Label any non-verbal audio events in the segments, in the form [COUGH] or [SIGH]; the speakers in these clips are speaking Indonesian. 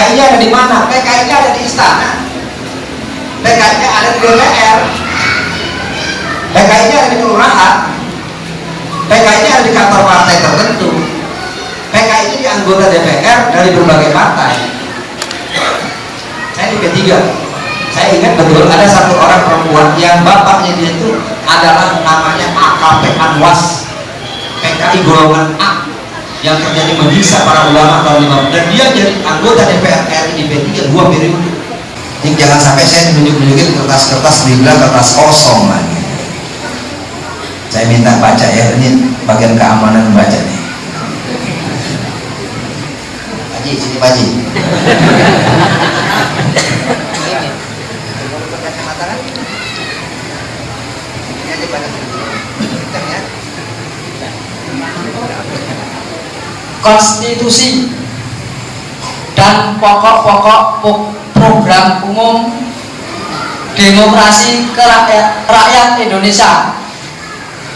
PKI-nya ada di mana? PKI-nya ada di istana. PKI-nya ada di DPR. PKI-nya ada di kelurahan. PKI-nya ada di kantor partai tertentu. PKI-nya di anggota DPR dari berbagai partai. Saya di P3. Saya ingat betul ada satu orang perempuan yang bapaknya dia itu adalah namanya AKP Anwas PKI golongan A yang terjadi menyiksa para ulama tahun 50 dan dia jadi anggota DPR RI di P3 dua periode. Jadi jangan sampai saya menunjuk-nunjukin kertas-kertas dibilang kertas kosong lagi saya minta baca ya ini bagian keamanan membaca nih Haji, sini Haji konstitusi dan pokok-pokok program umum demokrasi rakyat Indonesia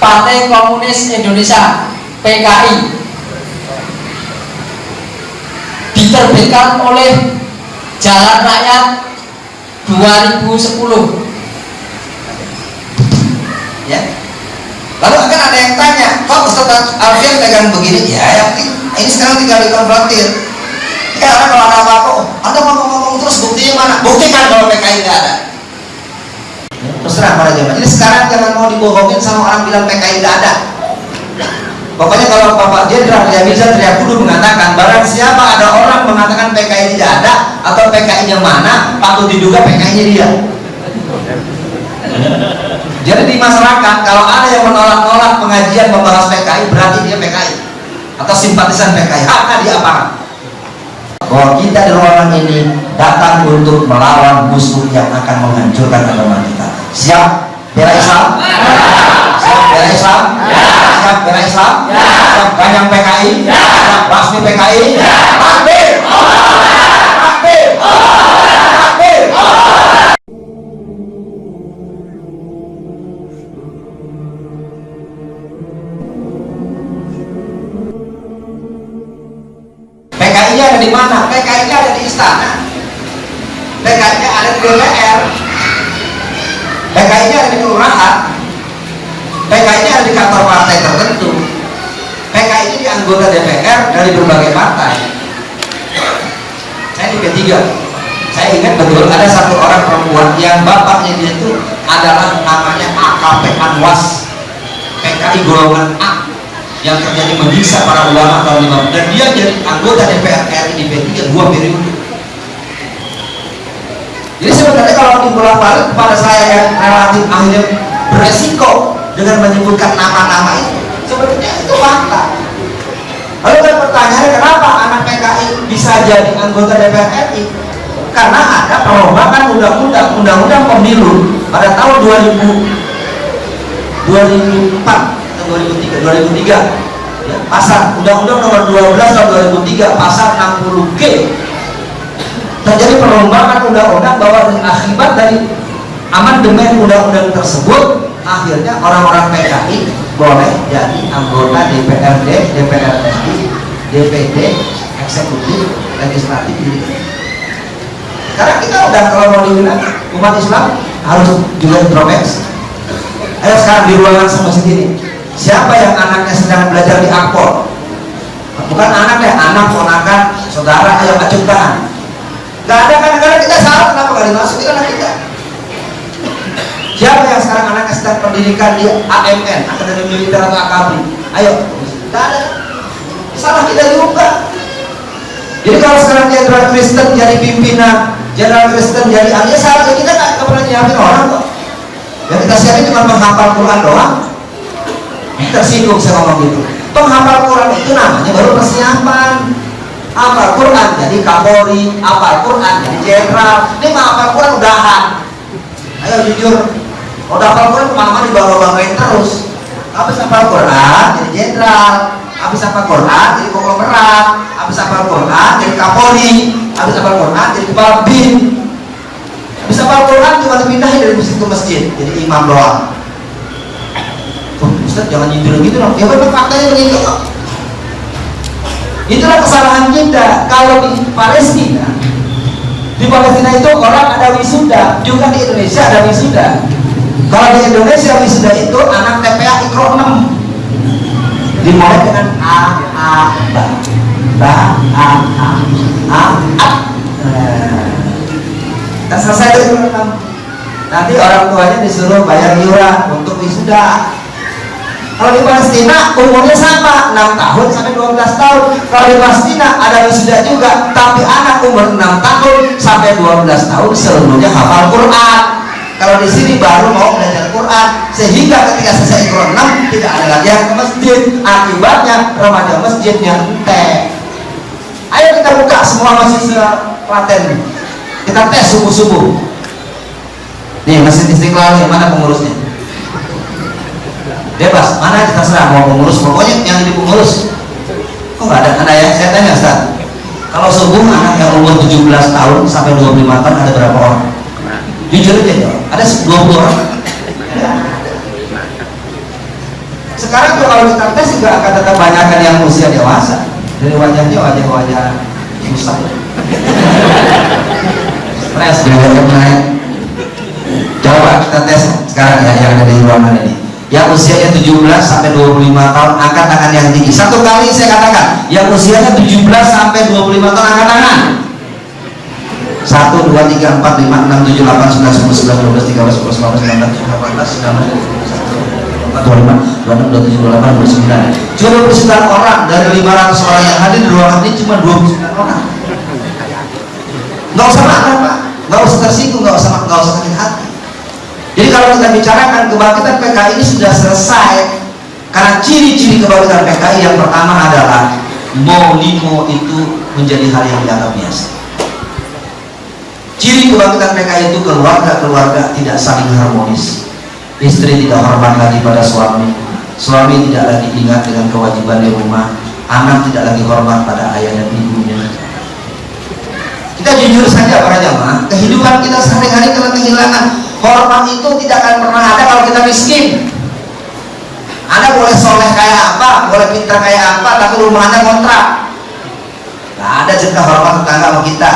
Partai Komunis Indonesia PKI diterbitkan oleh Jalan Rakyat 2010 ya. Lalu akan ada yang tanya kok Ustaz Alfian pegang begini? Ya yang ini sekarang tinggal dikonfrontir. Ya karena kalau ada apa-apa? Oh, anda ngomong-ngomong terus buktinya mana? Buktikan kalau PKI tidak ada. Terus terang para jemaah jadi sekarang jangan mau dibohongin sama orang bilang PKI tidak ada. Pokoknya kalau Bapak Jenderal Yamiza Triakudu mengatakan barang siapa ada orang mengatakan PKI tidak ada atau PKI nya mana patut diduga PKI nya dia. Jadi di masyarakat kalau ada yang menolak-nolak pengajian membahas PKI berarti dia PKI atau simpatisan PKI. Hak dia apa? Bahwa kita di ruangan ini datang untuk melawan musuh yang akan menghancurkan agama kita. Siap bela Islam? Siap bela Islam? Siap bela Islam? Siap ganyang PKI? Siap basmi PKI? Takbir! Takbir! DPR. PKI-nya ada di kelurahan. PKI-nya ada di kantor partai tertentu. PKI-nya di anggota DPR dari berbagai partai. Saya di P3. Saya ingat betul ada satu orang perempuan yang bapaknya dia itu adalah namanya AKP Anwas PKI golongan A yang terjadi menyiksa para ulama tahun 50 dan dia jadi anggota DPR RI di P3 dua periode jadi sebenarnya kalau dibolak balik kepada saya yang relatif akhirnya beresiko dengan menyebutkan nama-nama itu sebenarnya itu fakta. Lalu kan pertanyaannya kenapa anak PKI bisa jadi anggota DPR RI karena ada perombakan undang-undang undang-undang pemilu pada tahun 2000 2004 atau 2003 2003 ya, pasal undang-undang nomor 12 tahun 2003 pasal 60G terjadi perombakan undang-undang bahwa akibat dari amandemen undang-undang tersebut akhirnya orang-orang PKI boleh jadi anggota DPRD, DPR RI, DPD, eksekutif, legislatif gitu. Karena kita udah kalau mau dibilang umat Islam harus juga introspeksi. Ayo sekarang di ruangan sama sendiri. Siapa yang anaknya sedang belajar di akpol? Bukan anak ya, anak, ponakan, saudara, ayo acung tangan. Gak ada kadang-kadang kita salah kenapa gak dimasukin anak kita? Siapa yang sekarang anaknya sedang pendidikan di AMN, Akademi Militer atau AKABRI? Ayo, gak ada. Salah kita juga. Jadi kalau sekarang jenderal Kristen jadi pimpinan, jenderal Kristen jadi ahli, ya salah kita nggak pernah nyiapin orang kok. Yang kita siapin cuma menghafal Quran doang. Tersinggung saya ngomong gitu. Penghafal Quran itu namanya baru persiapan. Hafal Quran jadi Kapolri, hafal Quran jadi jenderal. Ini mah hafal Quran udahan. Ayo jujur, kalau hafal Quran ke mana-mana dibawa-bawain terus. Habis hafal Quran jadi jenderal, habis hafal Quran jadi konglomerat, habis hafal Quran jadi Kapolri, habis hafal Quran jadi kepala bin, bisa hafal Quran cuma dipindahin dari masjid ke masjid jadi imam doang oh, Ustaz jangan nyindir gitu dong ya memang faktanya begitu itulah kesalahan kita. Kalau di Palestina Palestina itu orang ada wisuda juga di Indonesia ada wisuda. Kalau di Indonesia wisuda itu anak TPA ikro 6 dimulai dengan A A ba. Ba A A A A. Dan selesai itu ikro 6 nanti orang tuanya disuruh bayar iuran untuk wisuda kalau di Palestina umurnya sama 6 tahun sampai 12 tahun. Kalau di Palestina ada wisuda juga, tapi anak umur 6 tahun sampai 12 tahun seluruhnya hafal Quran. Kalau di sini baru mau belajar Quran, sehingga ketika selesai Quran 6 tidak ada lagi yang ke masjid. Akibatnya remaja masjidnya ente. Ayo kita buka semua mahasiswa Klaten. Kita tes subuh-subuh. Nih masjid Istiqlal nih, mana pengurusnya? Bebas mana kita serah mau pengurus pokoknya yang jadi pengurus. Kok nggak ada anak ya? Saya tanya Ustaz. Kalau subuh anak yang umur 17 tahun sampai 25 tahun ada berapa orang? Jujur aja ada 20 orang. Sekarang tuh kalau kita tes juga akan tetap banyakkan yang usia dewasa. Dari wajahnya wajah-wajah susah. Stres biar naik coba kita tes sekarang ya yang ada di ruangan ini yang usianya 17 sampai 25 tahun angkat tangan yang tinggi. Satu kali saya katakan yang usianya 17 sampai 25 tahun angkat tangan 1, 2, 3, 4, 5, 6, 7, 8, 9, 10, 11, 12, 13, 14, 15, 16, 17, 18, 19, 20, 26, 27, 28, 29 cuma 29 orang dari 500 orang yang hadir di ruangan ini cuma 29 orang. Nggak usah marah pak. Nggak usah tersinggung nggak usah nggak usah sakit hati jadi kalau kita bicarakan kebangkitan PKI ini sudah selesai karena ciri-ciri kebangkitan PKI yang pertama adalah mau limo itu menjadi hal yang dianggap biasa. Ciri kebangkitan PKI itu keluarga-keluarga tidak saling harmonis. Istri tidak hormat lagi pada suami, suami tidak lagi ingat dengan kewajiban di rumah, anak tidak lagi hormat pada ayah dan ibunya. Kita jujur saja para jamaah, kehidupan kita sehari-hari telah kehilangan hormat itu tidak akan pernah ada kalau kita miskin. Anda boleh soleh kayak apa boleh pintar kayak apa tapi rumah anda kontrak. Gak ada juga hormat tetangga sama kita.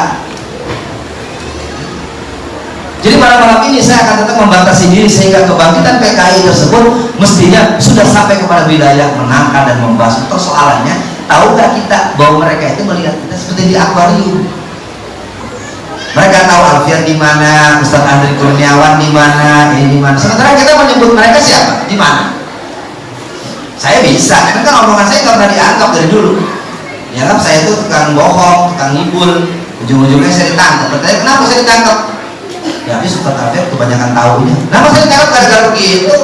Jadi pada malam ini saya akan tetap membatasi diri sehingga kebangkitan PKI tersebut mestinya sudah sampai kepada wilayah menangkal dan membahas persoalannya tahu gak kita bahwa mereka itu melihat kita seperti di akuarium mereka tahu Alfian di mana, Ustaz Andri Kurniawan di mana, ini di mana. Sementara kita menyebut mereka siapa? Di mana? Saya bisa, karena kan omongan saya nggak pernah dianggap dari dulu. Ya kan saya itu tukang bohong, tukang ngibul, ujung-ujungnya saya ditangkap. Bertanya kenapa saya ditangkap? Ya habis Ustaz Alfian kebanyakan tahunya. Kenapa saya ditangkap gara-gara begitu?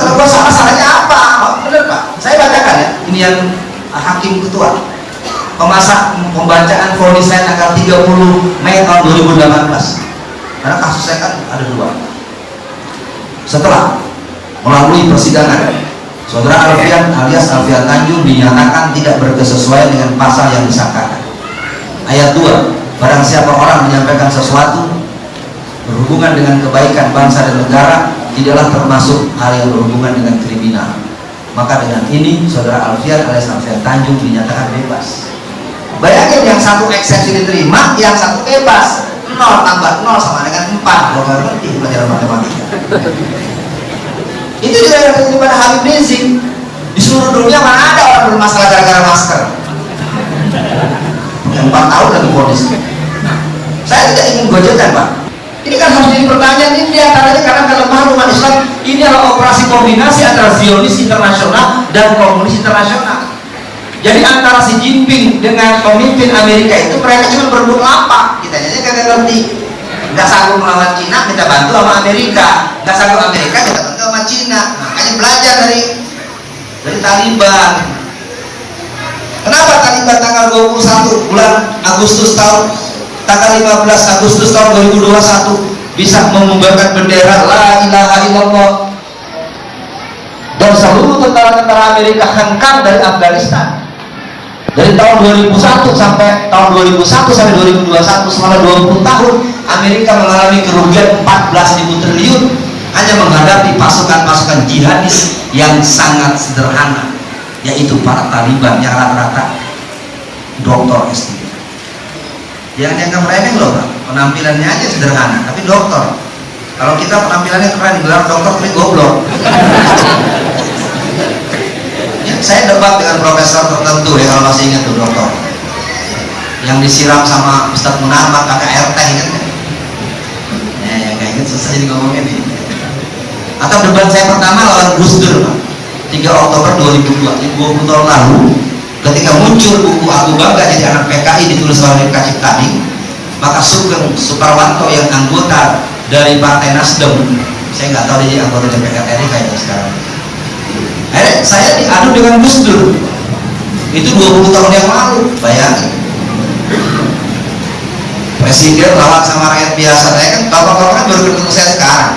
Kalau gua salah salahnya apa? Bener pak, saya bacakan ya. Ini yang hakim ketua pemasak pembacaan vonis saya tanggal 30 Mei tahun 2018 karena kasus saya kan ada dua. Setelah melalui persidangan saudara Alfian alias Alfian Tanjung dinyatakan tidak berkesesuaian dengan pasal yang disangkakan. Ayat 2 barang siapa orang menyampaikan sesuatu berhubungan dengan kebaikan bangsa dan negara tidaklah termasuk hal yang berhubungan dengan kriminal. Maka dengan ini saudara Alfian alias Alfian Tanjung dinyatakan bebas Bayangin yang satu eksepsi diterima, yang satu bebas. 0 tambah 0 sama dengan 4. Kalau nggak ngerti pelajaran matematika. Itu juga yang terjadi pada Habib Rizik. Di seluruh dunia mana ada orang bermasalah gara-gara masker. Yang 4 tahun lagi polis. Saya tidak ingin gojekan Pak. Ini kan harus jadi pertanyaan ini di antaranya karena kelemahan umat Islam ini adalah operasi kombinasi antara Zionis internasional dan komunis internasional jadi antara si Jinping dengan pemimpin Amerika itu mereka cuma berebut lapak. Kita aja kagak ngerti. Nggak sanggup melawan Cina, minta bantu sama Amerika. Nggak sanggup Amerika, minta bantu sama Cina. Makanya belajar dari dari Taliban. Kenapa Taliban tanggal 21 bulan Agustus tahun tanggal 15 Agustus tahun 2021 bisa membubarkan bendera La ilaha illallah dan seluruh tentara-tentara Amerika hengkang dari Afghanistan dari tahun 2001 sampai tahun 2001 sampai 2021 selama 20 tahun Amerika mengalami kerugian 14.000 triliun hanya menghadapi pasukan-pasukan jihadis yang sangat sederhana yaitu para Taliban yang rata-rata doktor S3 yang dianggap remeh loh Pak. penampilannya aja sederhana tapi dokter kalau kita penampilannya keren gelar dokter tapi goblok saya debat dengan profesor tertentu ya kalau masih ingat tuh dokter yang disiram sama Ustadz Munarman pakai air teh kan ya, ya kayak gitu susah jadi ngomongin atau debat saya pertama lawan Gus Dur Pak. 3 Oktober 2002 ini 20 tahun lalu ketika muncul buku Aku Bangga jadi anak PKI ditulis oleh Mika Ciptadi maka Sugeng Suparwanto yang anggota dari Partai Nasdem saya nggak tahu dia anggota DPR RI kayaknya sekarang akhirnya saya diadu dengan Gus Dur itu 20 tahun yang lalu bayangin. Presiden lawan sama rakyat biasa. Saya kan bapak-bapak kan baru ketemu saya sekarang.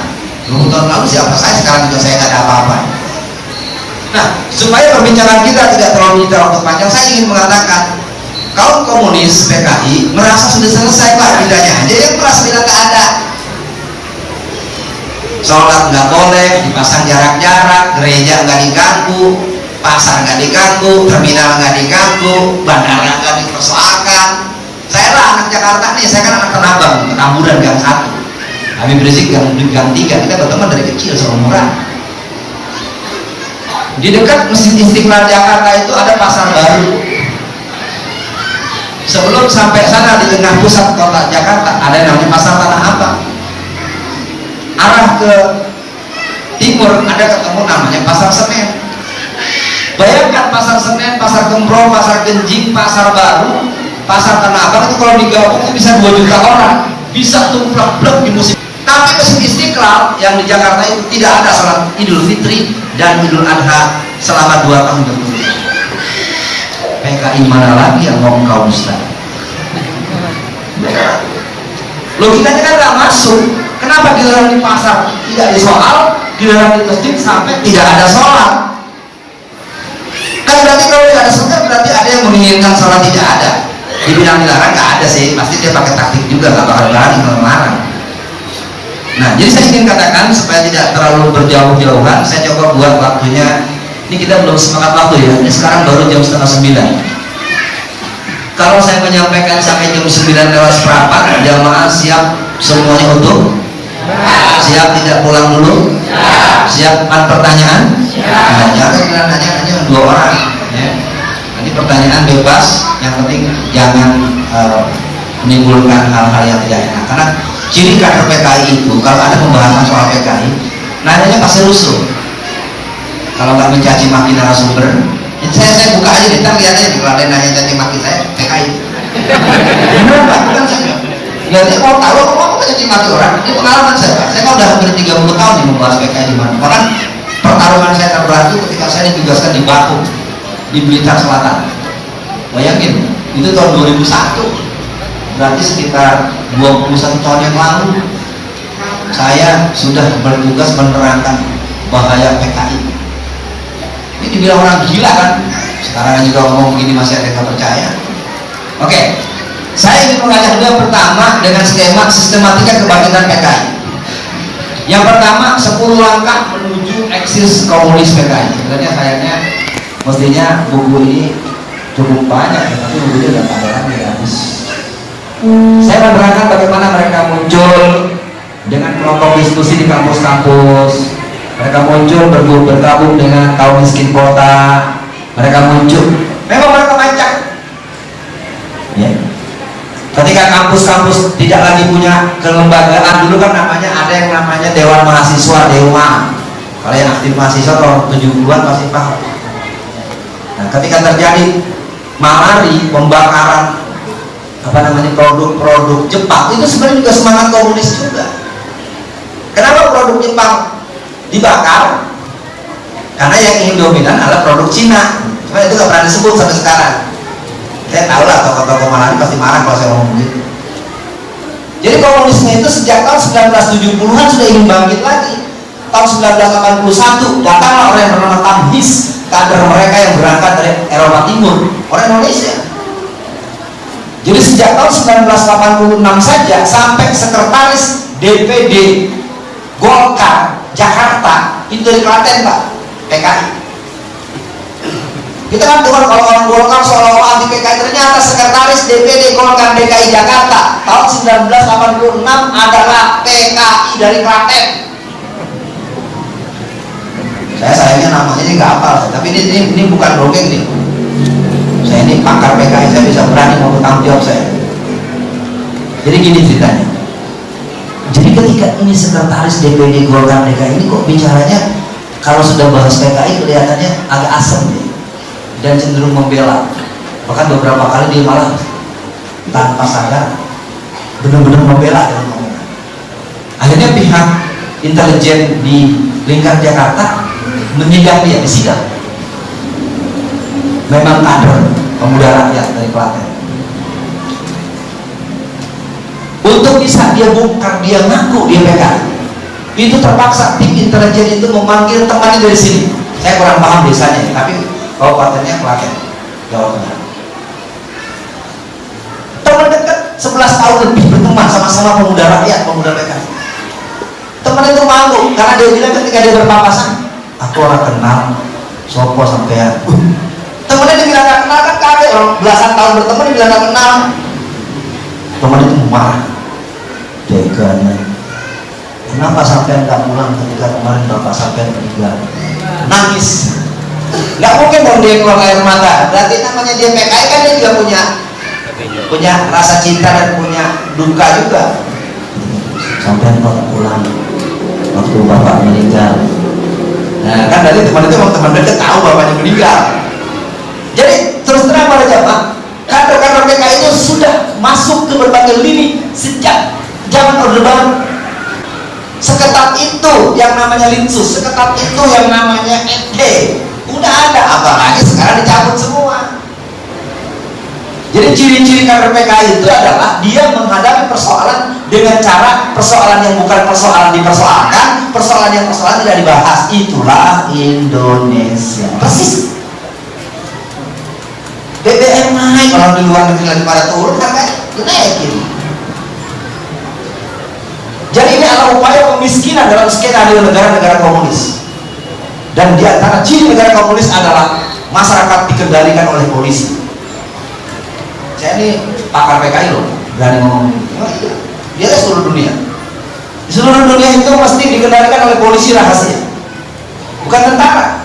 20 tahun lalu siapa saya sekarang juga saya nggak ada apa-apa. Nah supaya perbincangan kita tidak terlalu menyita waktu panjang saya ingin mengatakan kaum komunis PKI merasa sudah selesai pak bedanya aja yang merasa tidak ada sholat nggak boleh dipasang jarak-jarak gereja nggak diganggu pasar nggak diganggu terminal nggak diganggu bandara nggak dipersoalkan. Saya lah anak Jakarta nih saya kan anak Tenabang Petamburan gang satu. Habib Rizik gang, gang tiga kita berteman dari kecil seumuran di dekat Masjid Istiqlal Jakarta itu ada pasar baru. Sebelum sampai sana di tengah pusat kota Jakarta ada yang namanya pasar Tanah Abang arah ke timur ada ketemu namanya pasar Senen. Bayangkan pasar Senen, pasar Gembro, pasar Genjing, pasar Baru pasar Tanah Abang itu kalau digabung itu bisa 2 juta orang. Bisa tumplak-plek di musim. Tapi Masjid Istiqlal yang di Jakarta itu tidak ada salat Idul Fitri dan Idul Adha selama 2 tahun berturut PKI mana lagi yang mau Ustaz logikanya kan nggak masuk kenapa dilarang di pasar tidak disoal dilarang di masjid sampai tidak ada sholat kan berarti kalau tidak ada sholat berarti ada yang menginginkan sholat tidak ada. Dibilang dilarang nggak ada sih pasti dia pakai taktik juga nggak bakal berani melarang nah jadi saya ingin katakan supaya tidak terlalu berjauh-jauhan saya coba buat waktunya. Ini kita belum semangat waktu ya ini sekarang baru jam setengah sembilan. Kalau saya menyampaikan sampai jam 9 lewat seperempat jamaah siap semuanya utuh siap tidak pulang dulu? Siap. Empat pertanyaan? Nah, jangan nanya hanya dua orang ya. nanti pertanyaan bebas. Yang penting jangan uh, menimbulkan hal-hal yang tidak enak. Karena ciri kader PKI itu kalau ada pembahasan soal PKI nanyanya pasti rusuh. Kalau nggak mencaci maki narasumber saya saya buka aja kita lihat aja kalau ada nanya caci maki saya PKI benar bukan saya dia mau tahu aku mau caci maki orang? Ini pengalaman saya pak. Saya kan udah hampir 30 tahun nih membahas PKI di mana bahkan pertarungan saya terberat itu ketika saya ditugaskan di Batu di Blitar Selatan. Bayangin itu tahun 2001 berarti sekitar 21 tahun yang lalu saya sudah bertugas menerangkan bahaya PKI ini dibilang orang gila kan? Sekarang juga ngomong begini masih ada yang percaya. Oke saya ingin mengajak dulu pertama dengan skema sistematika kebangkitan PKI yang pertama 10 langkah menuju eksis komunis PKI sebenarnya sayangnya mestinya buku ini cukup banyak ya, tapi bukunya udah pada lagi habis. Saya menerangkan bagaimana mereka muncul dengan kelompok diskusi di kampus-kampus. Mereka muncul bergabung dengan kaum miskin kota. Mereka muncul. Memang mereka macam. Ketika kampus-kampus tidak lagi punya kelembagaan dulu kan namanya ada yang namanya Dewan Mahasiswa Dewa. Kalau yang aktif mahasiswa tahun 70-an masih paham. Nah ketika terjadi malari pembakaran apa namanya produk-produk Jepang itu sebenarnya juga semangat komunis juga. Kenapa produk Jepang dibakar? Karena yang ingin dominan adalah produk Cina. Cuma itu gak pernah disebut sampai sekarang saya tahu lah tokoh-tokoh Malani pasti marah kalau saya ngomong gitu. Jadi komunisme itu sejak tahun 1970-an sudah ingin bangkit lagi. Tahun 1981 datanglah orang yang bernama Tamhis kader mereka yang berangkat dari Eropa Timur orang Indonesia. Jadi sejak tahun 1986 saja sampai sekretaris DPD Golkar Jakarta itu dari Klaten Pak PKI kita kan dengar kalau orang Golkar anti PKI ternyata sekretaris DPD Golkar DKI Jakarta tahun 1986 adalah PKI dari Klaten. Saya sayangnya namanya ini nggak hafal tapi ini, ini, ini bukan dongeng nih. Saya ini pakar PKI saya bisa berani mau bertanggung jawab saya. Jadi gini ceritanya. Jadi ketika ini sekretaris DPD Golkar DKI ini kok bicaranya kalau sudah bahas PKI kelihatannya agak asem nih dan cenderung membela bahkan beberapa kali dia malah tanpa sadar benar-benar membela dalam omongan akhirnya pihak intelijen di lingkar Jakarta menyidang dia disidang. Memang kader pemuda rakyat dari Klaten. Untuk bisa dia bongkar dia ngaku dia PKI itu terpaksa tim intelijen itu memanggil temannya dari sini. Saya kurang paham desanya tapi kabupatennya Klaten Jawa Tengah 11 tahun lebih berteman sama-sama pemuda rakyat pemuda PKI teman itu malu karena dia bilang ketika dia berpapasan aku orang kenal sopo sampean temennya dia bilang gak kenal kan kaget orang belasan tahun berteman dia bilang gak kenal. Teman itu marah. Deganya kenapa sampean gak pulang ketika kemarin bapak sampean meninggal? Nangis. Nggak mungkin dong dia keluar air mata. Berarti namanya dia PKI kan dia juga punya punya rasa cinta dan punya duka juga. Sampai kok pulang waktu bapak meninggal. Nah kan dari teman itu teman dekat tahu bapaknya meninggal. Jadi terus terang pada jamaah kader-kader PKI itu sudah masuk ke berbagai lini sejak zaman Orde Baru. Seketat itu yang namanya linsus seketat itu yang namanya NT udah ada apalagi sekarang dicabut semua jadi ciri-ciri kader PKI itu adalah dia menghadapi persoalan dengan cara persoalan yang bukan persoalan dipersoalkan persoalan yang persoalan tidak dibahas. Itulah Indonesia. Persis. BBM naik. Kalau di luar negeri lagi pada turun kan naikin jadi ini adalah upaya pemiskinan dalam skenario negara-negara komunis. Dan di antara ciri negara komunis adalah masyarakat dikendalikan oleh polisi saya ini pakar PKI loh berani ngomong oh, iya. dia di seluruh dunia. Di seluruh dunia itu mesti dikendalikan oleh polisi rahasia. Bukan tentara.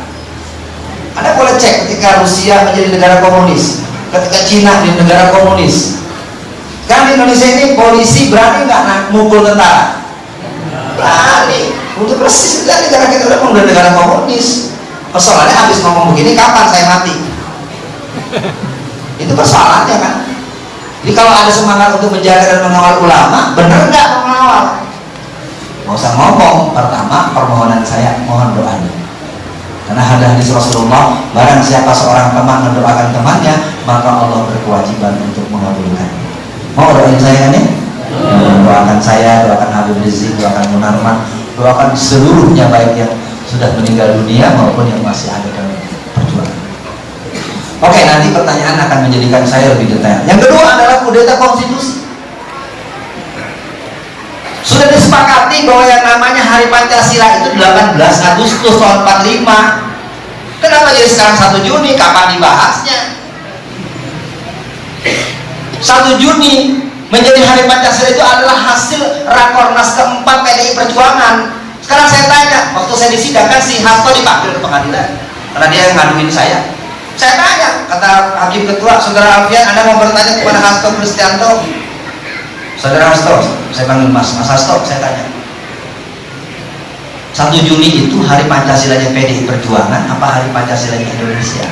Anda boleh cek ketika Rusia menjadi negara komunis ketika Cina di negara komunis. Kan di Indonesia ini polisi berani nggak mukul tentara? Berani. Untuk persis kita negara kita udah udah negara komunis. Persoalannya habis ngomong begini kapan saya mati? Itu persoalannya kan jadi kalau ada semangat untuk menjaga dan mengawal ulama benar nggak mengawal nggak usah ngomong. Pertama permohonan saya mohon doanya. Karena ada hadis Rasulullah barang siapa seorang teman mendoakan temannya maka Allah berkewajiban untuk mengabulkan. Mau doain saya ya doakan saya doakan Habib Rizik doakan Munarman doakan seluruhnya baik yang sudah meninggal dunia maupun yang masih ada dalam oke nanti pertanyaan akan menjadikan saya lebih detail. Yang kedua adalah kudeta konstitusi. Sudah disepakati bahwa yang namanya Hari Pancasila itu 18 Agustus tahun 45 kenapa jadi sekarang 1 Juni? Kapan dibahasnya? 1 Juni menjadi Hari Pancasila itu adalah hasil Rakornas keempat PDI Perjuangan. Sekarang saya tanya waktu saya disidangkan si Hasto dipanggil ke pengadilan. Karena dia yang ngaduin saya saya tanya kata Hakim Ketua Saudara Alfian Anda mau bertanya kepada Hasto Kristianto? Saudara Hasto saya panggil Mas. Mas Hasto saya tanya. 1 Juni itu hari Pancasilanya PDI Perjuangan apa hari Pancasilanya Indonesia?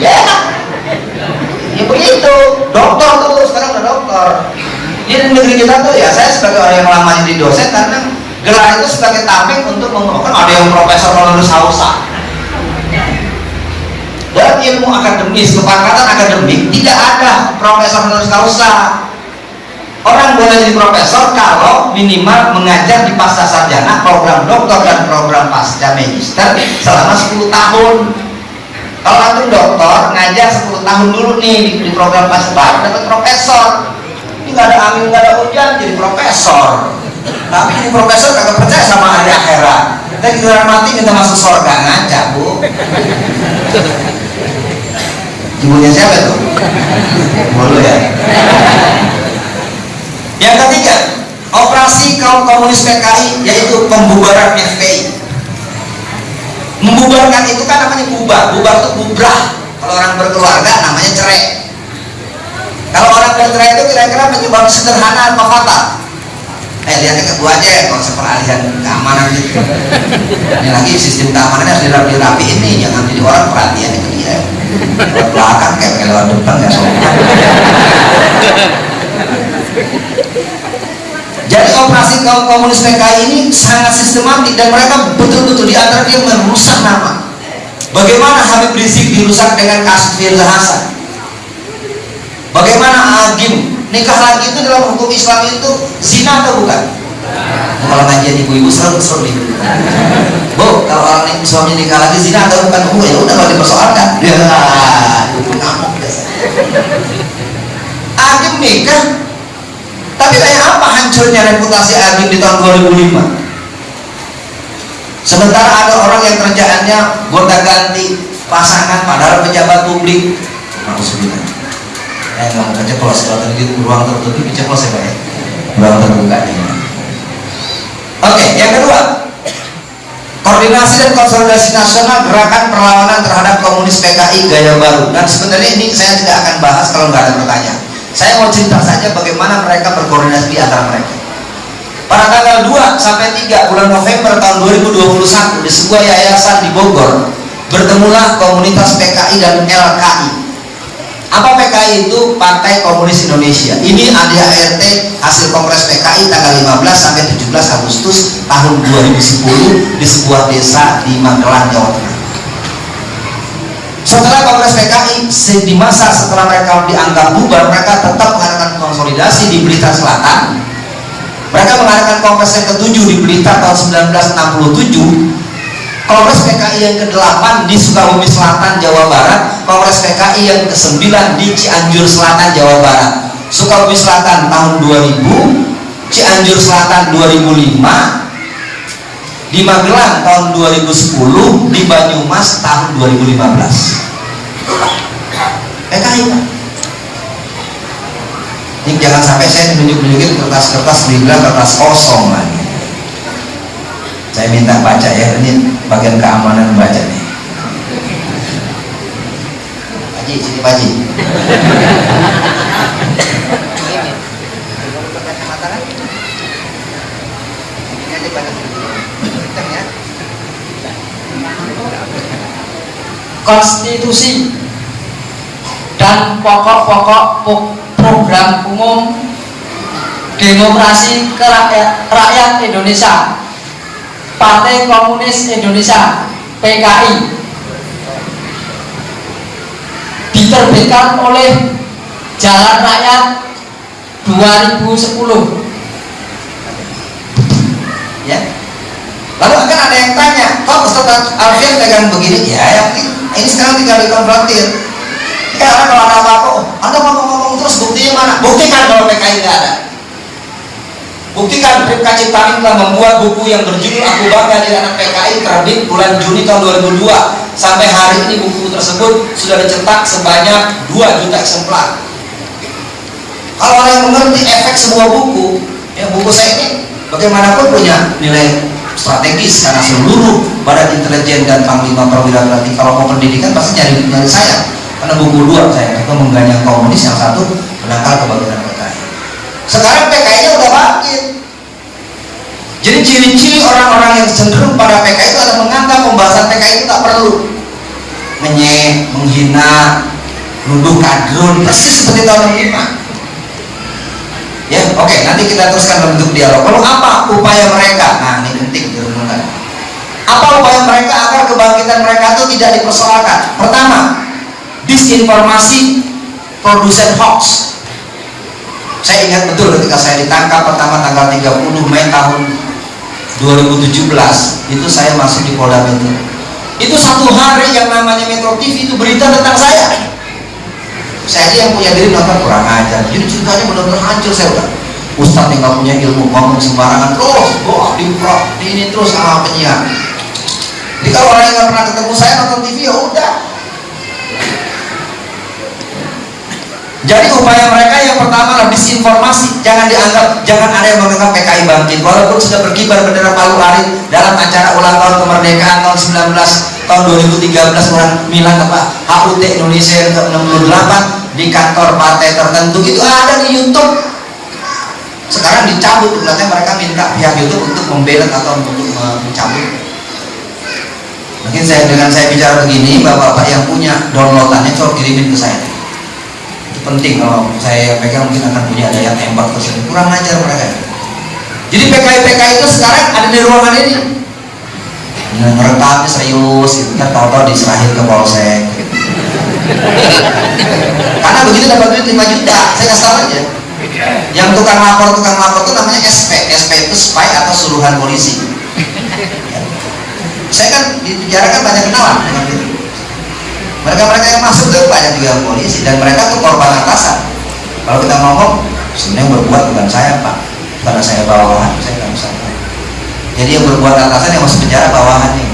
Ya ya begitu. Dokter tuh sekarang udah dokter di negeri kita tuh ya saya sebagai orang yang lama jadi dosen karena gelar itu sebagai tameng untuk mengumumkan ada yang profesor honoris causa dalam ilmu akademis kepangkatan akademik tidak ada profesor honoris causa orang boleh jadi profesor kalau minimal mengajar di pasca sarjana program doktor dan program pasca magister selama 10 tahun. Kalau antum doktor ngajar 10 tahun dulu nih di, di program pasca baru dapat profesor. Ini nggak ada angin nggak ada hujan jadi profesor tapi ini profesor kagak percaya sama hari akhirat. Kita giliran mati minta masuk surga. Ngaca bu. Ibunya siapa tuh mulu ya? Yang ketiga operasi kaum komunis PKI yaitu pembubaran FPI membubarkan itu kan namanya bubar. Bubar itu bubrah. Kalau orang berkeluarga namanya cerai. Kalau orang bercerai itu kira-kira penyebab sederhana apa fatal eh lihatnya ke gua aja konsep peralihan keamanan gitu ini lagi sistem keamanannya harus dirapi-rapi ini jangan jadi orang perhatian itu dia lewat belakang kayak lewat depan ya soalnya jadi operasi kaum komunis PKI ini sangat sistematik dan mereka betul-betul di antara dia merusak nama. Bagaimana Habib Rizik dirusak dengan kasus Firza Hasan? Bagaimana Agim nikah lagi itu dalam hukum Islam itu zina atau bukan? Kalau ngajian ibu-ibu selalu nih. Bu, kalau orang ini suami nikah lagi zina atau bukan? Oh ya udah kalau dipersoalkan. Ya, itu ngamuk biasa. Agim nikah tapi kayak apa hancurnya reputasi Agim di tahun 2005? Sementara ada orang yang kerjaannya gonta ganti pasangan padahal pejabat publik. Sebutan. Eh nggak mau ceplos kalau tadi di ruang tertutup ceplos ya pak ya. Ruang terbuka. Oke, yang kedua. Koordinasi dan konsolidasi nasional gerakan perlawanan terhadap komunis PKI gaya baru dan sebenarnya ini saya tidak akan bahas kalau nggak ada pertanyaan saya mau cerita saja bagaimana mereka berkoordinasi di antara mereka. Pada tanggal 2 sampai 3 bulan November tahun 2021 di sebuah yayasan di Bogor bertemulah komunitas PKI dan LKI. Apa PKI itu? Partai Komunis Indonesia. Ini ADART hasil kongres PKI tanggal 15 sampai 17 Agustus tahun 2010 di sebuah desa di Magelang, Jawa Tengah. Setelah Kongres PKI di masa setelah mereka dianggap bubar, mereka tetap mengadakan konsolidasi di Blitar Selatan. Mereka mengadakan Kongres yang ketujuh di Blitar tahun 1967. Kongres PKI yang ke-8 di Sukabumi Selatan, Jawa Barat. Kongres PKI yang ke-9 di Cianjur Selatan, Jawa Barat. Sukabumi Selatan tahun 2000, Cianjur Selatan 2005, di Magelang tahun 2010 di Banyumas tahun 2015 PKI ini jangan sampai saya tunjuk-tunjukin kertas-kertas dibilang kertas kosong lagi saya minta baca ya ini bagian keamanan baca Haji, sini Pak Haji. Konstitusi dan pokok-pokok program umum demokrasi rakyat Indonesia Partai Komunis Indonesia PKI diterbitkan oleh Jalan Rakyat 2010 ya. Lalu akan ada yang tanya kok Ustaz Alfian pegang begini? Ya yang ini sekarang tinggal dikonfrontir ya karena kalau ada apa-apa oh, anda ngomong-ngomong terus buktinya mana? Buktikan kalau PKI nggak ada. Buktikan Ripka Ciptaning telah membuat buku yang berjudul Aku Bangga di Anak PKI terbit bulan Juni tahun 2002 sampai hari ini buku tersebut sudah dicetak sebanyak 2 juta eksemplar. Kalau orang yang mengerti efek sebuah buku ya buku saya ini bagaimanapun punya nilai strategis karena seluruh badan intelijen dan panglima perwira tinggi kalau mau pendidikan pasti nyari nyari saya. Karena buku dua saya itu mengganyang komunis yang satu menangkal kebangkitan PKI sekarang PKI nya udah bangkit jadi ciri-ciri orang-orang yang cenderung pada PKI itu ada menganggap pembahasan PKI itu tak perlu. Menyek, menghina, nuduh kadrun persis seperti tahun 65 ya oke okay, nanti kita teruskan bentuk dialog. Lalu apa upaya mereka? Nah ini penting direnungkan apa upaya mereka agar kebangkitan mereka itu tidak dipersoalkan? Pertama disinformasi produsen hoax. Saya ingat betul ketika saya ditangkap pertama tanggal 30 Mei tahun 2017 itu saya masuk di Polda Metro. Itu satu hari yang namanya Metro TV itu berita tentang saya. Saya aja yang punya diri nonton kurang ajar. Jadi ceritanya benar-benar hancur saya udah. Ustadz yang nggak punya ilmu ngomong sembarangan terus. Wah di, ini terus sama penyiar. Jadi kalau orang yang nggak pernah ketemu saya nonton TV ya udah Jadi upaya mereka yang pertama adalah disinformasi, jangan dianggap, jangan ada yang menganggap PKI bangkit. Walaupun sudah berkibar bendera palu arit dalam acara ulang tahun kemerdekaan tahun 19 tahun 2013 orang bilang apa HUT Indonesia yang ke-68 di kantor partai tertentu itu ada di YouTube. Sekarang dicabut, katanya mereka minta pihak YouTube untuk membelet atau untuk mencabut. Mungkin saya dengan saya bicara begini, bapak-bapak yang punya downloadannya coba kirimin ke saya penting kalau saya pegang mungkin akan punya daya tembak tersebut kurang ajar mereka. Jadi PKI PKI itu sekarang ada di ruangan ini. Nah, ngerekamnya serius gitu. Kan tahu-tahu diserahin ke polsek. Karena begitu dapat duit 5 juta saya kasih tahu aja. Yang tukang lapor tukang lapor itu namanya SP SP itu spy atau suruhan polisi. Saya kan di penjara kan banyak kenalan mereka-mereka yang masuk itu banyak juga polisi dan mereka tuh korban atasan. Kalau kita ngomong sebenarnya yang berbuat bukan saya pak. Karena saya bawahan saya nggak bisa. Jadi yang berbuat atasan yang masuk penjara bawahannya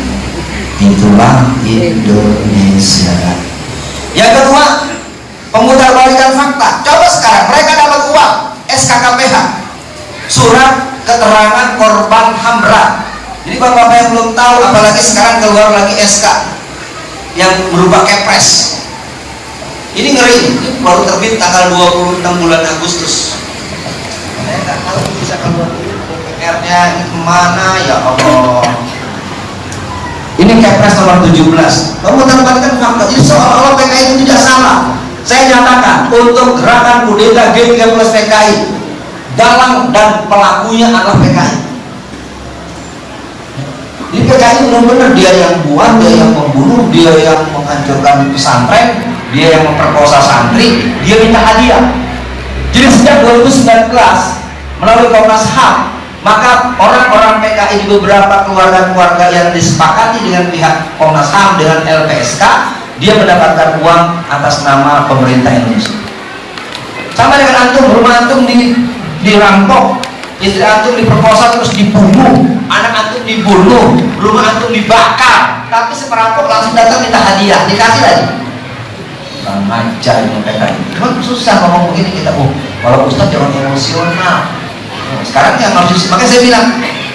itulah Indonesia. Yang kedua pemutarbalikan fakta. Coba sekarang mereka dapat uang SKKPH surat keterangan korban HAMRA. Jadi bapak-bapak yang belum tahu apalagi sekarang keluar lagi SK yang berupa kepres. Ini ngeri. Ini baru terbit tanggal 26 bulan Agustus. Saya nggak tahu bisa keluar PR nya ke mana? Ya Allah. Ini kepres nomor 17 kamu tambahkan fakta. Jadi seolah-olah PKI itu tidak salah. Saya nyatakan untuk gerakan kudeta G30 PKI dalang dan pelakunya adalah PKI ini PKI benar-benar dia yang buat, dia yang membunuh, dia yang menghancurkan pesantren, dia yang memperkosa santri, dia minta hadiah. Jadi sejak 2019 melalui Komnas HAM, maka orang-orang PKI di beberapa keluarga-keluarga yang disepakati dengan pihak Komnas HAM dengan LPSK, dia mendapatkan uang atas nama pemerintah Indonesia. Sama dengan antum, rumah antum di dirampok, istri antum diperkosa terus dibunuh, anak dibunuh rumah antum dibakar. Tapi seperampok langsung datang minta hadiah dikasih lagi. Bang aja ini mereka susah ngomong begini kita. Oh kalau ustaz jangan emosional. Nah, sekarang yang harus makanya saya bilang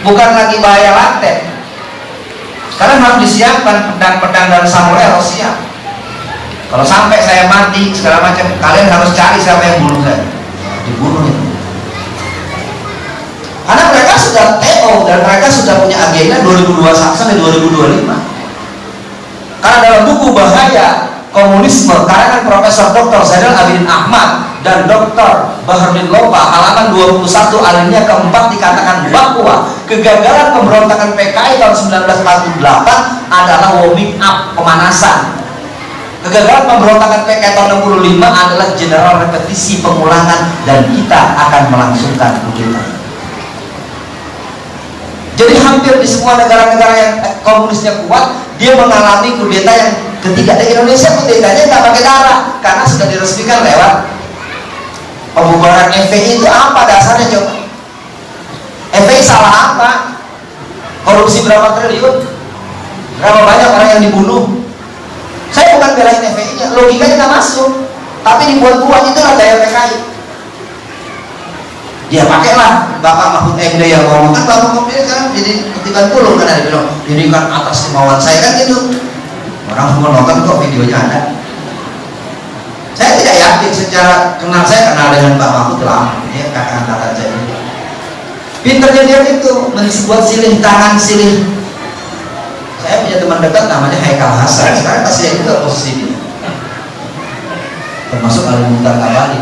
bukan lagi bahaya laten sekarang harus disiapkan pedang-pedang dan samurai harus siap. Kalau sampai saya mati segala macam kalian harus cari siapa yang bunuh saya. Dibunuh karena mereka sudah TO dan mereka sudah punya agenda 2021 sampai 2025 karena dalam buku bahaya komunisme karangan Profesor Dr. Zainal Abidin Ahmad dan Dr. Baharudin Lopa halaman 21 alinea keempat dikatakan bahwa kegagalan pemberontakan PKI tahun 1948 adalah warming up pemanasan kegagalan pemberontakan PKI tahun 65 adalah general repetisi pengulangan dan kita akan melangsungkan kudeta jadi hampir di semua negara-negara yang komunisnya kuat, dia mengalami kudeta yang ketiga. Di Indonesia kudetanya nggak pakai darah, karena sudah diresmikan lewat pembubaran FPI itu apa dasarnya coba? FPI salah apa? Korupsi berapa triliun? Berapa banyak orang yang dibunuh? Saya bukan belain FPI-nya, logikanya nggak masuk. Tapi dibuat-buat itulah daya PKI dia pakailah Bapak Mahfud MD yang ngomong. Kan Bapak Mahfud kan jadi ketiban puluh kan ada bilang ini kan atas kemauan saya kan gitu. Orang semua nonton kok videonya ada. Saya tidak yakin secara kenal saya kenal dengan Pak Mahfud lama ya kakak angkatan saya. Pinternya dia itu membuat silih tangan silih. Saya punya teman dekat namanya Haikal Hasan. Sekarang masih juga posisi ini termasuk Al-Mutar Kabali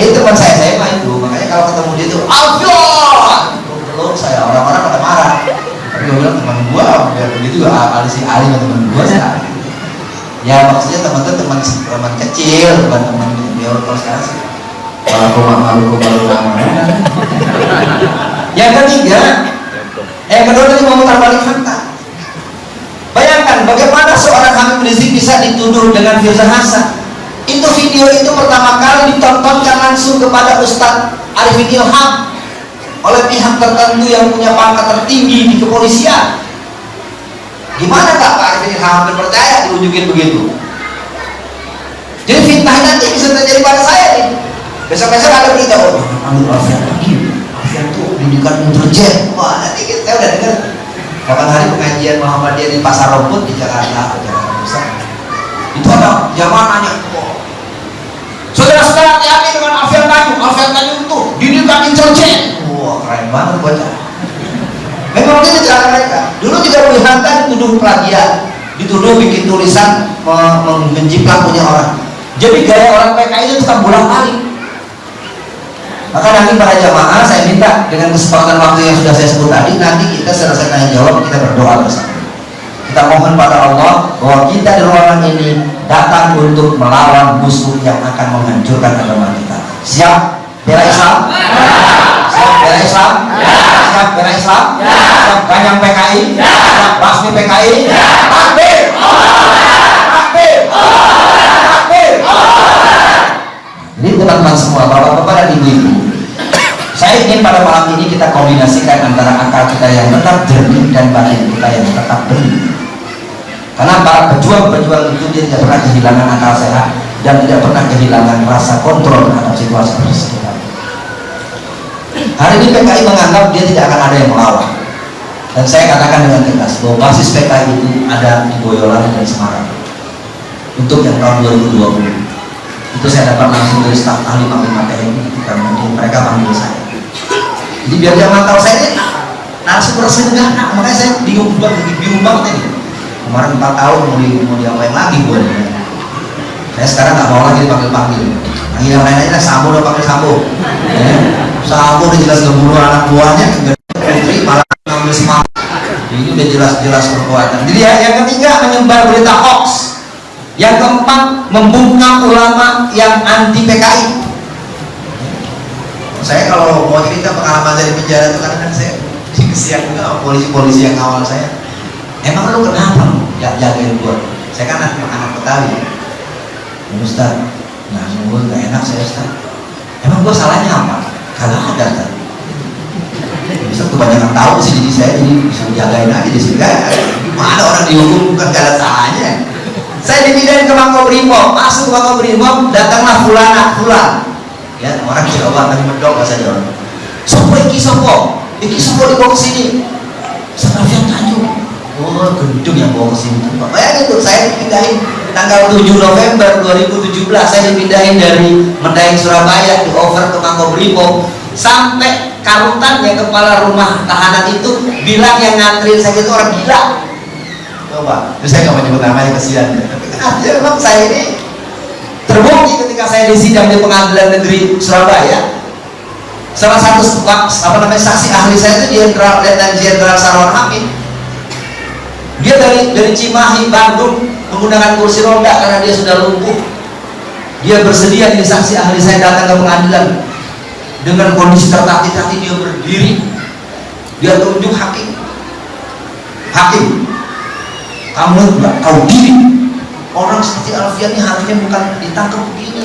itu teman saya main itu. Makanya kalau ketemu dia tuh Alfion belum saya orang-orang pada marah. Tapi gue bilang teman gue biar begitu Ali si Ali teman gue sekarang ya maksudnya teman tuh teman teman kecil bukan teman biar kalau sekarang sih. Kalau rumah malu malu nama yang ketiga yang kedua tadi mau balik fakta. Bayangkan bagaimana seorang Habib Rizik bisa dituduh dengan Firza video itu pertama kali ditontonkan langsung kepada Ustadz Arifin Ilham oleh pihak tertentu yang punya pangkat tertinggi di kepolisian. Gimana kak Pak Arifin Ilham hampir percaya diunjukin begitu? Jadi fitnah nanti bisa terjadi pada saya nih. Besok-besok ada berita oh ambil Alfian lagi. Alfian tuh pendidikan intelijen. Wah nanti saya udah dengar. Kapan hari pengajian Muhammadiyah di Pasar Rumput di Jakarta Jakarta Pusat. Itu ada jamaah nanya oh, saudara-saudara hati-hati dengan Alfian Tanjung. Alfian Tanjung itu didikan intelijen wah keren banget bocah. Memang itu cara mereka. Dulu juga Wihantan dituduh plagiat dituduh bikin tulisan menjiplak punya orang. Jadi gaya orang PKI itu tetap bolak balik maka nanti para jamaah saya minta dengan kesempatan waktu yang sudah saya sebut tadi nanti kita selesai tanya jawab kita berdoa bersama. Kita mohon pada Allah bahwa kita di ruangan ini datang untuk melawan musuh yang akan menghancurkan agama kita. Siap? Bela Islam? Siap bela Islam? Siap bela Islam? Siap ganyang PKI siap basmi PKI takbir! Takbir! Takbir! Jadi teman-teman semua, bapak-bapak dan ibu-ibu. Saya ingin pada malam ini kita kombinasikan antara akal kita yang tetap jernih dan batin kita yang tetap benih karena para pejuang-pejuang itu dia tidak pernah kehilangan akal sehat dan tidak pernah kehilangan rasa kontrol terhadap situasi sekitar hari ini PKI menganggap dia tidak akan ada yang melawan. Dan saya katakan dengan tegas bahwa basis PKI itu ada di Boyolali dan Semarang. Untuk yang tahun 2020 itu saya dapat langsung dari staf ahli panglima TNI karena mereka panggil saya. Jadi biar dia mantau saya ini narasumber sederhana makanya saya bingung banget bingung banget kemarin 4 tahun mau, di, mau diapain lagi gue saya sekarang nggak mau lagi dipanggil panggil. Panggil yang lain aja sambo udah panggil sambo. Ya. sambo udah jelas ngebunuh anak buahnya menteri malah ngambil semangat. Ini udah jelas-jelas perbuatan. Jadi ya, yang ketiga menyebar berita hoax. Yang keempat membungkam ulama yang anti PKI saya kalau mau cerita pengalaman di penjara itu kan saya kesian juga polisi-polisi yang awal saya emang lu kenapa ya jagain gua. Saya kan anak, anak Betawi. Ya Ustaz. Nah sungguh gak enak saya Ustaz. Emang gua salahnya apa? Kagak ada Ustaz. Bisa kebanyakan tahu sih jadi saya jadi bisa jagain aja di sini. Kan mana orang dihukum bukan ada salahnya. Saya dipindahin ke Makobrimob masuk ke Makobrimob datanglah fulana fulan. Ya orang Jawa tapi mendok bahasa Jawa. Sopo iki sopo? Iki sopo dibawa ke sini. Tanjung oh gendung yang bawa ke sini. Bayangin tuh saya dipindahin tanggal 7 November 2017 saya dipindahin dari Medaeng Surabaya di over ke Makobrimob sampai karutan yang kepala rumah tahanan itu bilang yang nganterin saya itu orang gila. Coba. Terus saya nggak mau nyebut namanya kesian. Tapi artinya memang saya ini terbukti ketika saya disidang di pengadilan negeri Surabaya. Salah satu apa namanya saksi ahli saya itu Jenderal Letnan Jenderal Sarwan Hamid dia dari dari Cimahi Bandung menggunakan kursi roda karena dia sudah lumpuh. Dia bersedia jadi saksi ahli saya datang ke pengadilan. Dengan kondisi tertatih-tatih dia berdiri. Dia tunjuk hakim. Hakim. Kamu nggak tahu diri. Orang seperti Alfian ini harusnya bukan ditangkap begini.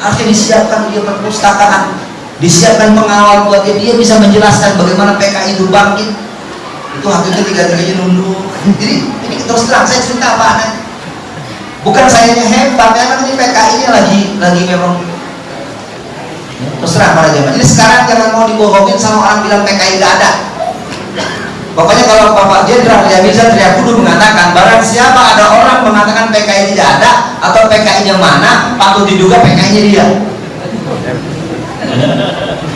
Harusnya disiapkan dia perpustakaan. Disiapkan pengawal buat dia. Dia bisa menjelaskan bagaimana PKI itu bangkit itu hakimnya tiga-tiganya nunduk. Jadi ini terus terang saya cerita apa bukan saya yang hebat memang ini PKI nya lagi lagi memang terus terang para jamaah jadi sekarang jangan mau dibohongin sama orang bilang PKI nggak ada. Pokoknya kalau Bapak Jenderal bisa teriak kudu mengatakan barang siapa ada orang mengatakan PKI tidak ada atau PKI-nya mana, patut diduga PKI-nya dia.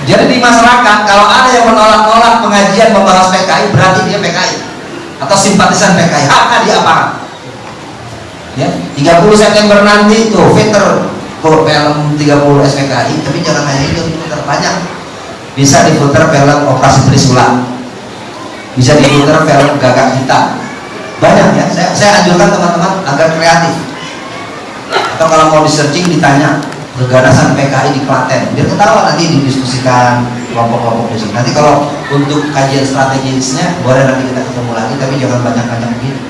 Jadi di masyarakat kalau ada yang menolak-nolak pengajian membahas PKI berarti dia PKI atau simpatisan PKI. Hak dia apa? Ya, 30 September nanti tuh filter film 30 SPKI tapi jangan hanya itu filter banyak. Bisa difilter film operasi Trisula. Bisa diputar film gagak hitam banyak ya. Saya, saya anjurkan teman-teman agar kreatif. Atau kalau mau di searching ditanya keganasan PKI di Klaten. Biar ketawa nanti didiskusikan kelompok-kelompok di sini. Nanti kalau untuk kajian strategisnya boleh nanti kita ketemu lagi tapi jangan banyak-banyak begini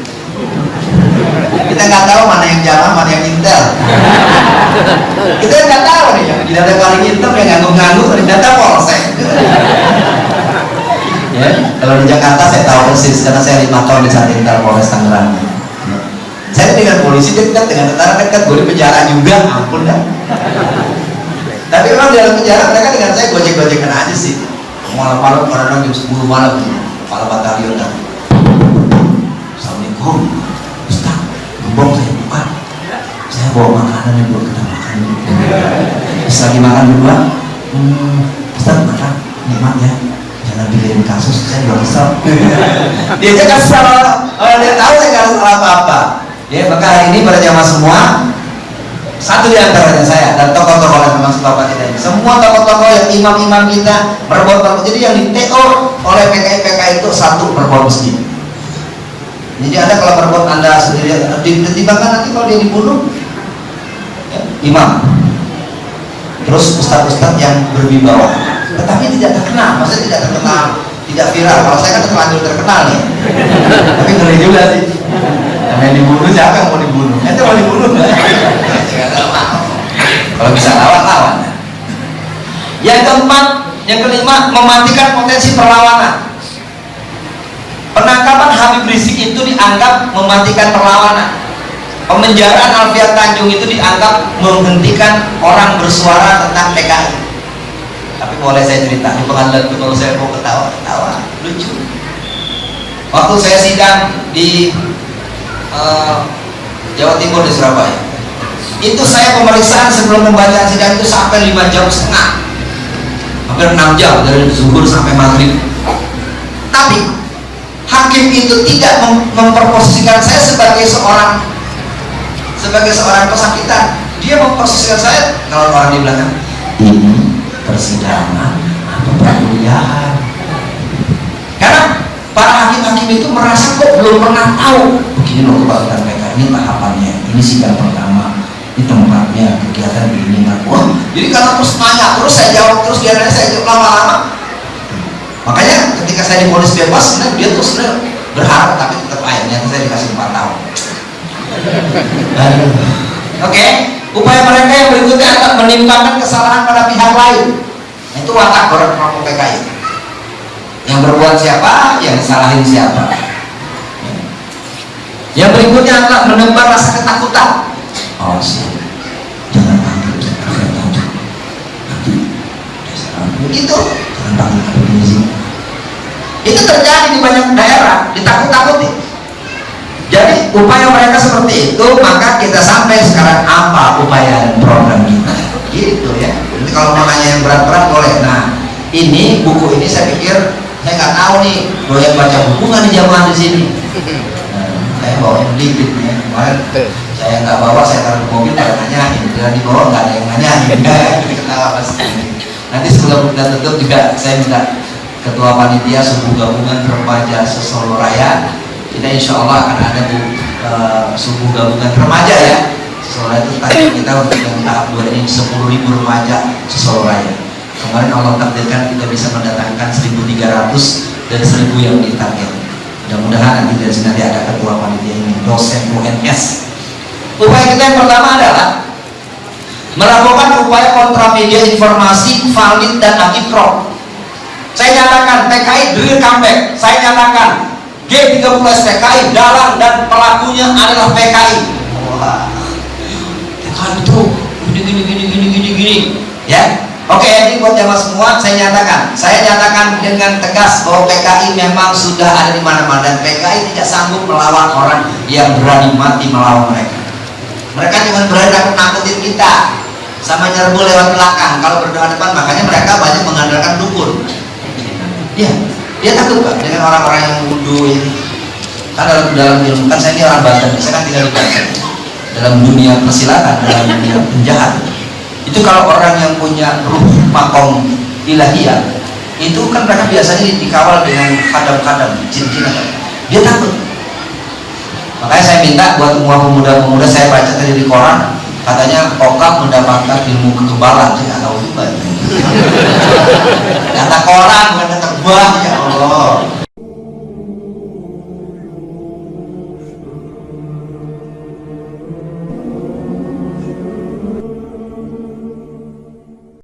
kita nggak tahu mana yang jalan mana yang intel. Kita nggak tahu nih yang di data paling hitam yang ngangguk-ngangguk di data polsek. Ya kalau di Jakarta saya tahu persis karena saya lima tahun di Satintar Polres Tangerang saya dengan polisi dekat dengan tentara dekat gue di penjara juga. Ampun dah. Tapi memang dalam penjara mereka dengan saya gojek-gojekan aja sih. Malam-malam kadang jam 10 malam kepala batalion dan Assalamualaikum Ustaz gembong saya bukan saya bawa makanan yang buat kita makan Terus lagi makan berdua hmm, Ustaz makan. Nikmat ya. Jangan bikin kasus saya juga kesel. Dia aja kesel. Oh, dia tahu saya nggak salah apa-apa ya maka hari ini pada jamaah semua? Satu di antaranya saya dan tokoh-tokoh yang memang sebab kita ini semua tokoh-tokoh yang imam-imam kita berbuat jadi yang di TO oleh PKI PKI itu satu berbuat masjid jadi ada kalau berbuat anda sendiri ditimbangkan nanti kalau dia dibunuh ya, imam. Terus ustadz-ustadz yang berwibawa. Tetapi tidak terkenal maksudnya tidak terkenal tidak viral. Kalau saya kan terlanjur terkenal nih. Tapi ngeri juga sih yang dibunuh? Siapa yang mau dibunuh? Itu [LAUGHS] mau dibunuh? Kalau bisa lawan lawan. Yang keempat yang kelima mematikan potensi perlawanan. Penangkapan Habib Rizik itu dianggap mematikan perlawanan. Pemenjaraan Alfian Tanjung itu dianggap menghentikan orang bersuara tentang PKI tapi boleh saya cerita di pengadilan itu kalau saya mau ketawa ketawa. Lucu. Waktu saya sidang di uh, Jawa Timur di Surabaya. Itu saya pemeriksaan sebelum pembacaan sidang itu sampai 5 jam setengah. Hampir 6 jam dari zuhur sampai maghrib. Tapi hakim itu tidak mem memperposisikan saya sebagai seorang sebagai seorang pesakitan. Dia memposisikan saya kalau orang di belakang ini persidangan atau perkuliahan? Karena para hakim-hakim itu merasa kok belum pernah tahu begini loh kebanggaan mereka ini tahapannya. Ini sidang pertama. Ini tempatnya kegiatan begini nah, wah jadi karena terus nanya terus saya jawab terus dia nanya saya jawab lama-lama. Makanya ketika saya diponis bebas sebenarnya dia tuh sebenarnya berharap tapi tetap akhirnya saya dikasih 4 tahun. Oke okay. upaya mereka yang berikutnya adalah menimpakan kesalahan pada pihak lain. Itu watak orang kelompok PKI. Yang berbuat siapa? Yang salahin siapa yang berikutnya adalah menebar rasa ketakutan. Oh siap. Jangan panggil Alfian Tanjung nanti begitu jangan panggil Habib Rizik itu terjadi di banyak daerah ditakut-takuti. Jadi upaya mereka seperti itu maka kita sampai sekarang apa upaya dan program kita? Gitu ya. Jadi kalau nanya yang berat-berat boleh. Nah ini buku ini saya pikir saya nggak tahu nih doyan baca buku nggak di jamaah di sini bawa yang dikit ya kemarin saya nggak bawa saya taruh di mobil pada nanyain bila dibawa nggak ada yang nanyain [LAUGHS] ketawa pasti nanti sebelum kita tutup juga saya minta ketua panitia suku gabungan remaja sesolo raya. Kita insya Allah akan ada bu uh, suku gabungan remaja ya. Sesolo itu tadi kita untuk yang tahap dua ini 10 ribu remaja sesolo raya. Kemarin Allah takdirkan kita bisa mendatangkan 1300 dan 1000 yang ditarget mudah-mudahan nanti dari sini nanti ada ketua panitia ini dosen UNS upaya kita yang pertama adalah melakukan upaya kontra media informasi valid dan akitrok saya nyatakan PKI drill comeback. Saya nyatakan G30 PKI dalang dan pelakunya adalah PKI wah PKI itu gini gini gini gini gini gini. Ya Oke, ini buat jamaah semua, saya nyatakan, saya nyatakan dengan tegas bahwa PKI memang sudah ada di mana-mana dan PKI tidak sanggup melawan orang yang berani mati melawan mereka. Mereka cuma berani nakut-nakutin kita, sama nyerbu lewat belakang. Kalau berdepan makanya mereka banyak mengandalkan dukun. Iya, dia takut pak dengan orang-orang yang ini. Kan dalam dalam ilmu kan saya ini orang Banten, saya kan tinggal di Banten. Dalam dunia persilatan, dalam dunia penjahat, itu kalau orang yang punya ruh makom ilahiyah itu kan mereka biasanya dikawal dengan kadam-kadam jin-jin dia takut. Makanya saya minta buat semua pemuda-pemuda saya baca tadi di koran katanya kokap mendapatkan ilmu kekebalan nggak tahu juga. [LAUGHS] Kata koran bukan buah ya Allah